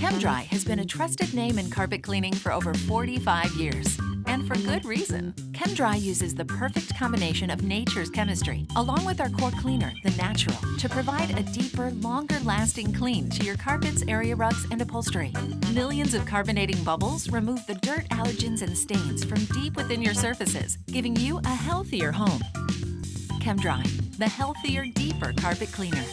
ChemDry has been a trusted name in carpet cleaning for over 45 years. And for good reason. ChemDry uses the perfect combination of nature's chemistry, along with our core cleaner, the natural, to provide a deeper, longer lasting clean to your carpets, area rugs, and upholstery. Millions of carbonating bubbles remove the dirt, allergens, and stains from deep within your surfaces, giving you a healthier home. ChemDry, the healthier, deeper carpet cleaner.